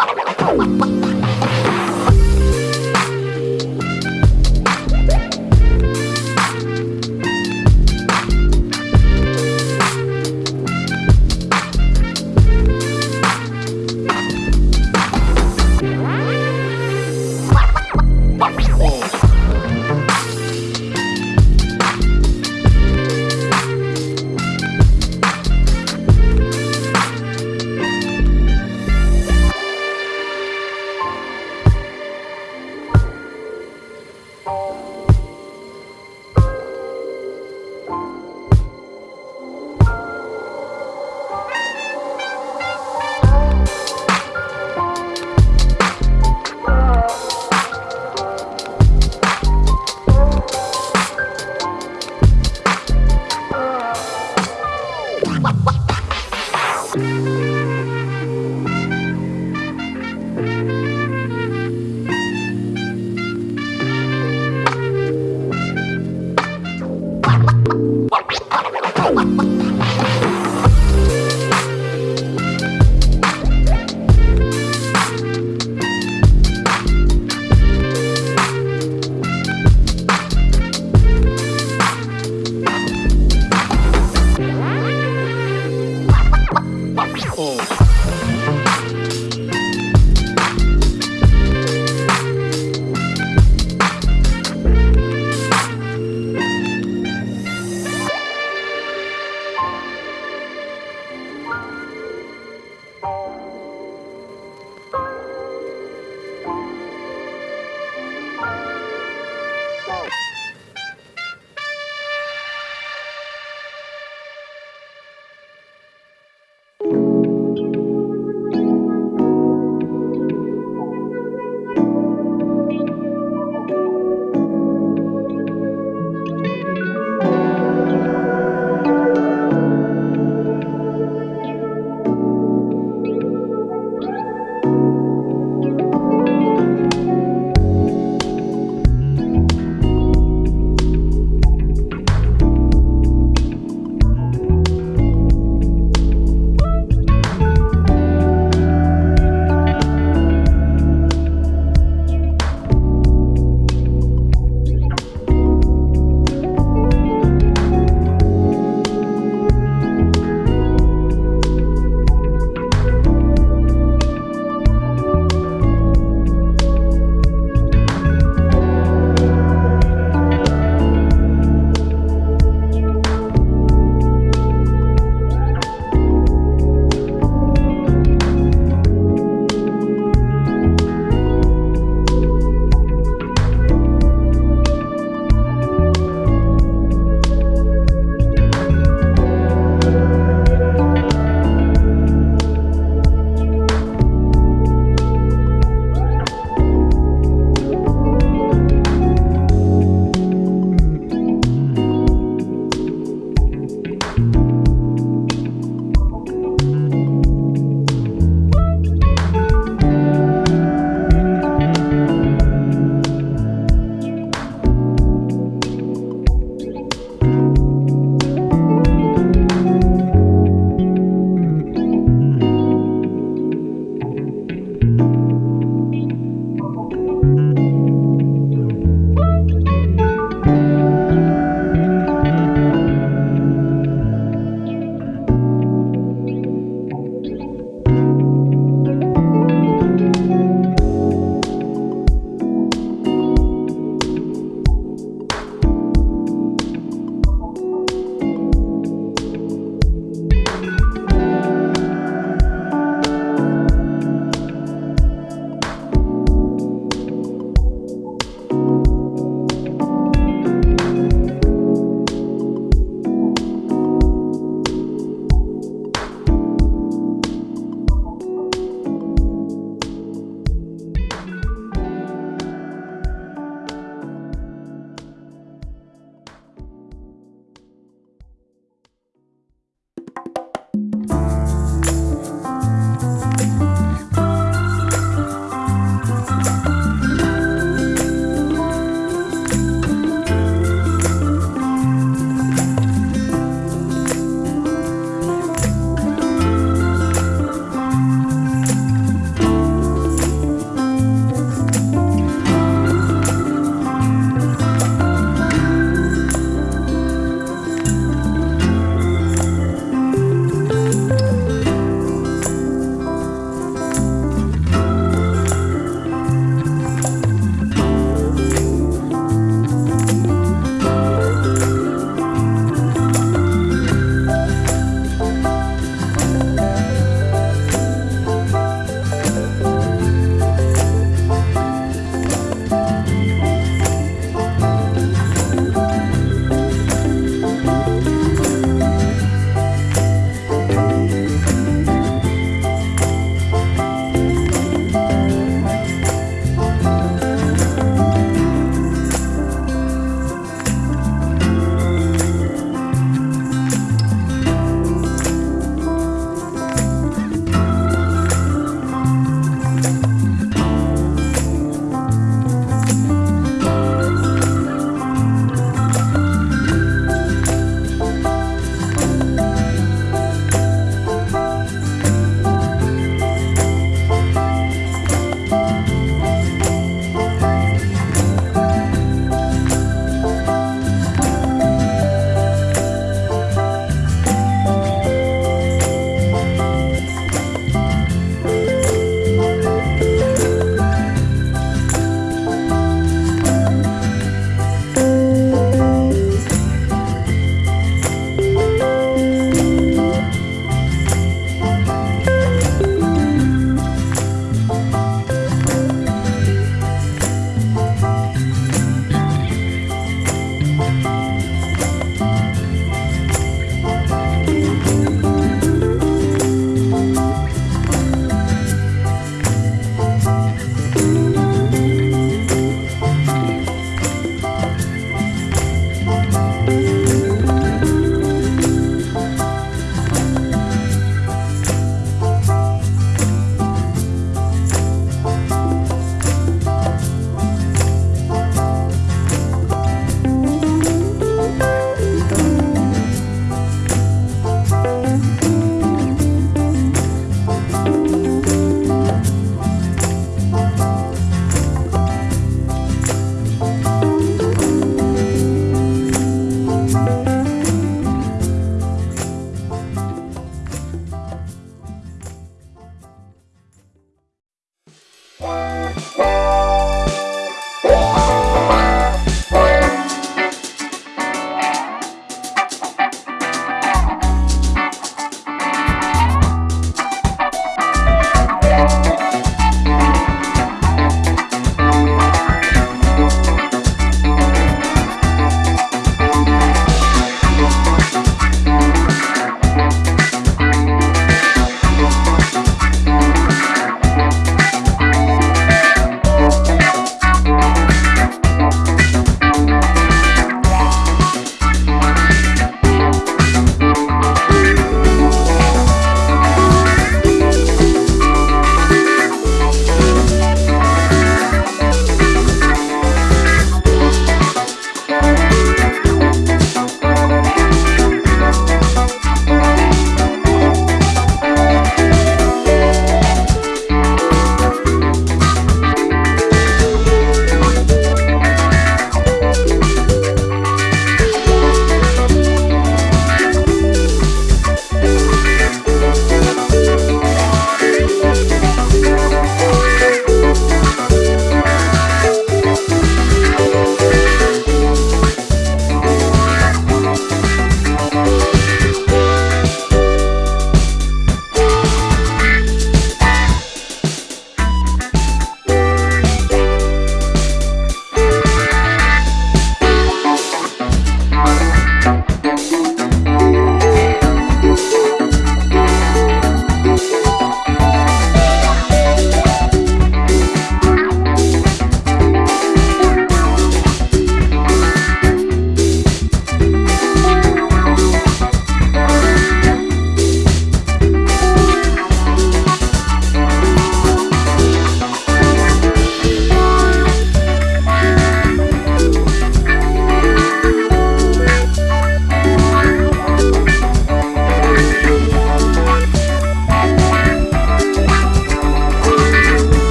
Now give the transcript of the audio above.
Bye. Ha ha ha!